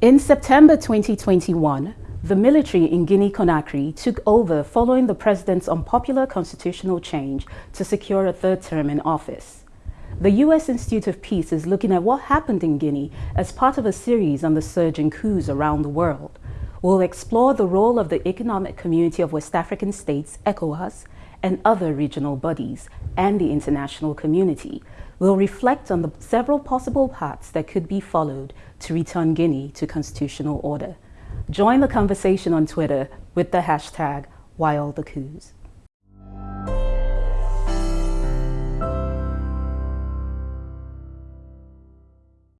In September 2021, the military in Guinea-Conakry took over following the president's unpopular constitutional change to secure a third term in office. The U.S. Institute of Peace is looking at what happened in Guinea as part of a series on the surge in coups around the world. We'll explore the role of the Economic Community of West African States, ECOWAS, and other regional bodies, and the international community We'll reflect on the several possible paths that could be followed to return Guinea to constitutional order. Join the conversation on Twitter with the hashtag WildTheCoups.